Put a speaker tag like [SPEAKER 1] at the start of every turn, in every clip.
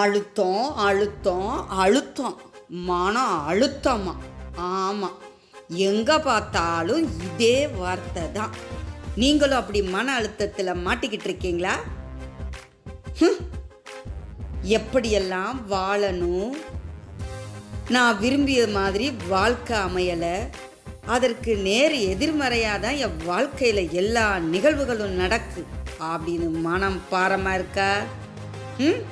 [SPEAKER 1] அழுத்தம் அழுத்தம் அழுத்தம். மன அழுத்தமா? ஆமாம் எங்கே பார்த்தாலும் இதே வார்த்தை தான். நீங்களும் அப்படி மன அழுத்தத்தில் மாட்டிக்கிட்டு இருக்கீங்களா? எப்படியெல்லாம் வாழணும்? நான் விரும்பிய மாதிரி வாழ்க்கை அமையலை. அதற்கு நேர் எதிர்மறையாக தான் என் வாழ்க்கையில் எல்லா நிகழ்வுகளும் நடக்கு. அப்படின்னு மனம் பாரமாக இருக்கா? ம்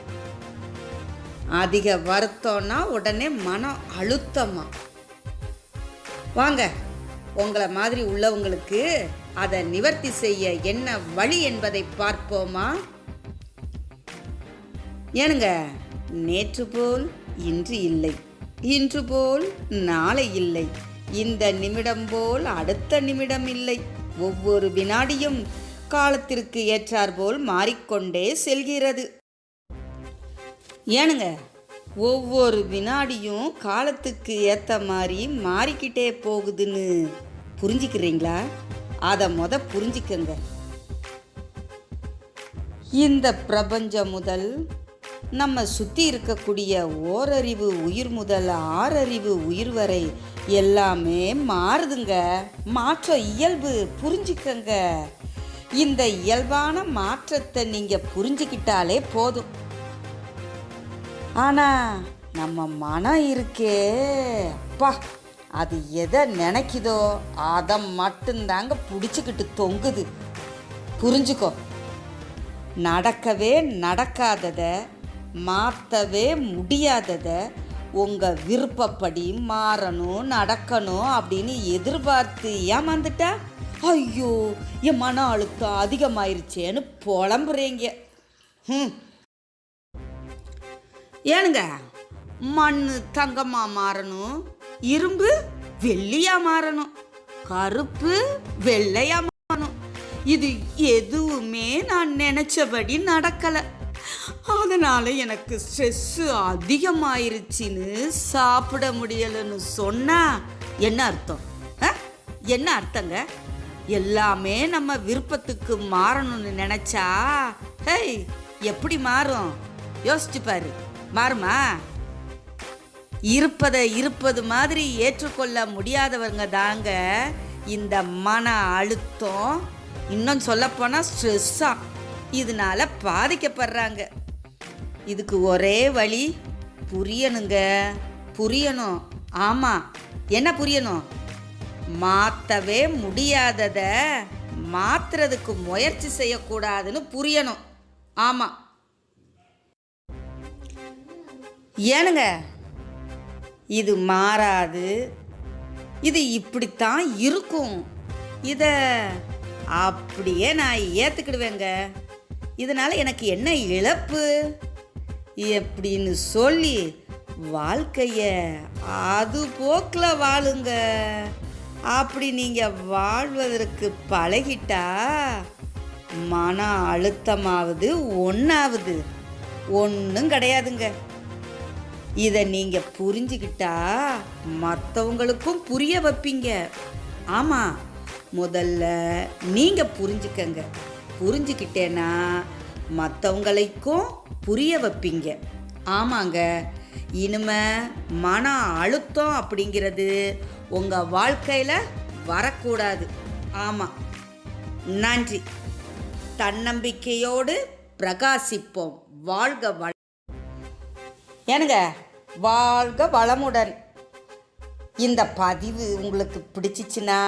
[SPEAKER 1] அதிக வருத்தம்னா உடனே மனம் அழுத்தமாக வாங்க உங்களை மாதிரி உள்ளவங்களுக்கு அதை நிவர்த்தி செய்ய என்ன வழி என்பதை பார்ப்போமா? ஏனுங்க நேற்று போல் இன்று இல்லை. இன்று போல் நாளை இல்லை. இந்த நிமிடம் போல் அடுத்த நிமிடம் இல்லை. ஒவ்வொரு வினாடியும் காலத்திற்கு ஏற்றாற்போல் மாறிக்கொண்டே செல்கிறது. ஏனுங்க ஒவ்வொரு வினாடியும் காலத்துக்கு ஏற்ற மாதிரி மாறிக்கிட்டே போகுதுன்னு புரிஞ்சுக்கிறீங்களா? அதை மொத புரிஞ்சுக்கங்க. இந்த பிரபஞ்சம் முதல் நம்ம சுற்றி இருக்கக்கூடிய ஓரறிவு உயிர் முதல் ஆறறிவு உயிர் வரை எல்லாமே மாறுதுங்க. மாற்றம் இயல்பு புரிஞ்சுக்கங்க. இந்த இயல்பான மாற்றத்தை நீங்கள் புரிஞ்சுக்கிட்டாலே போதும். ஆனால் நம்ம மனம் இருக்கே. அப்பா அது எதை நினைக்குதோ அதை மட்டும்தாங்க பிடிச்சிக்கிட்டு தொங்குது. புரிஞ்சுக்கோ நடக்கவே நடக்காததை மாற்றவே முடியாததை உங்கள் விருப்பப்படி மாறணும் நடக்கணும் அப்படின்னு எதிர்பார்த்து ஏமாந்துட்டா? ஐயோ என் மன அழுத்தம் அதிகமாயிருச்சேன்னு புலம்புறீங்க. ம் ஏனுங்க மண் தங்கமாக மாறணும் இரும்பு வெள்ளியாக மாறணும் கருப்பு வெள்ளையாக மாறணும். இது எதுவுமே நான் நினச்சபடி நடக்கலை. அதனால் எனக்கு ஸ்ட்ரெஸ்ஸு அதிகமாயிருச்சின்னு சாப்பிட முடியலைன்னு சொன்னால் என்ன அர்த்தம்? ஆ? என்ன அர்த்தங்க? எல்லாமே நம்ம விருப்பத்துக்கு மாறணும்னு நினச்சா ஹேய் எப்படி மாறும்? யோசிச்சு பாரு. மாறுமா? இருப்பதை இருப்பது மாதிரி ஏற்றுக்கொள்ள முடியாதவங்க தாங்க இந்த மன அழுத்தம். இன்னும் சொல்லப்போனால் ஸ்ட்ரெஸ்ஸாக இதனால பாதிக்கப்படுறாங்க. இதுக்கு ஒரே வழி புரியணுங்க. புரியணும். ஆமாம் என்ன புரியணும்? மாற்றவே முடியாததை மாற்றுறதுக்கு முயற்சி செய்யக்கூடாதுன்னு புரியணும். ஆமாம் ஏனுங்க? இது மாறாது. இது இப்படித்தான் இருக்கும். இதை அப்படியே நான் ஏற்றுக்கிடுவேங்க இதனால் எனக்கு என்ன இழப்பு? எப்படின்னு சொல்லி வாழ்க்கைய அது போக்கில் வாழுங்க. அப்படி நீங்கள் வாழ்வதற்கு பழகிட்டா மன அழுத்தமாவது ஒன்றாவது ஒன்றும் கிடையாதுங்க. இதை நீங்கள் புரிஞ்சுக்கிட்டா மற்றவங்களுக்கும் புரிய வைப்பீங்க. ஆமாம் முதல்ல நீங்கள் புரிஞ்சுக்கங்க. புரிஞ்சுக்கிட்டேன்னா மற்றவங்களுக்கும் புரிய வைப்பீங்க. ஆமாங்க இனிமே மன அழுத்தம் அப்படிங்கிறது உங்கள் வாழ்க்கையில் வரக்கூடாது. ஆமாம் நன்றி. தன்னம்பிக்கையோடு பிரகாசிப்போம். வாழ்க வள ஏனுங்க வாழ்க வளமுடன். இந்த பதிவு உங்களுக்கு பிடிச்சிச்சின்னா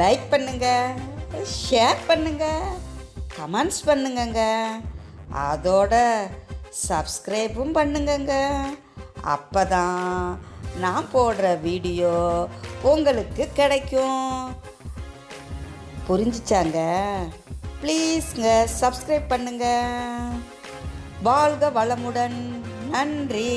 [SPEAKER 1] லைக் பண்ணுங்க ஷேர் பண்ணுங்க கமெண்ட்ஸ் பண்ணுங்கங்க. அதோட சப்ஸ்கிரைபும் பண்ணுங்கங்க. அப்போ தான் நான் போடுற வீடியோ உங்களுக்கு கிடைக்கும். புரிஞ்சிச்சாங்க? ப்ளீஸ்ங்க சப்ஸ்கிரைப் பண்ணுங்க. வாழ்க வளமுடன். நன்றி.